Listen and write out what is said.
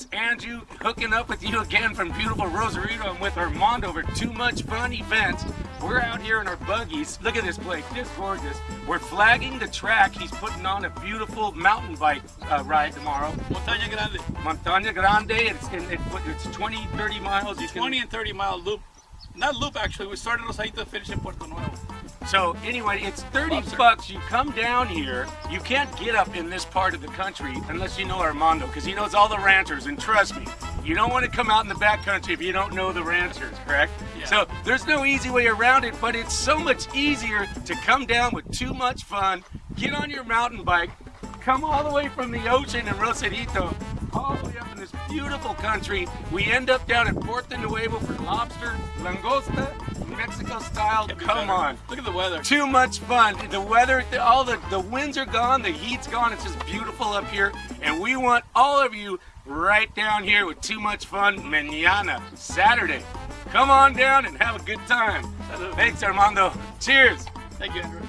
it's Andrew hooking up with you again from beautiful Rosarito. I'm with Armando over Too Much Fun Events. We're out here in our buggies. Look at this place, just gorgeous. We're flagging the track. He's putting on a beautiful mountain bike uh, ride tomorrow. Montaña Grande. Montaña Grande, it's, it, it's 20, 30 miles. You can, 20 and 30 mile loop. Not loop actually, we started Rosarito, finished in Puerto Nuevo. So anyway, it's 30 Lobster. bucks. You come down here. You can't get up in this part of the country unless you know Armando, because he knows all the ranchers. And trust me, you don't want to come out in the back country if you don't know the ranchers, correct? Yeah. So there's no easy way around it, but it's so much easier to come down with too much fun, get on your mountain bike, come all the way from the ocean in Rosarito, all the way up in beautiful country. We end up down at Puerto Nuevo for lobster, langosta, Mexico style. Come on. Look at the weather. Too much fun. The weather, the- all the, the winds are gone, the heat's gone. It's just beautiful up here. And we want all of you right down here with too much fun mañana, Saturday. Come on down and have a good time. Thanks, Armando. Cheers. Thank you, Andrew.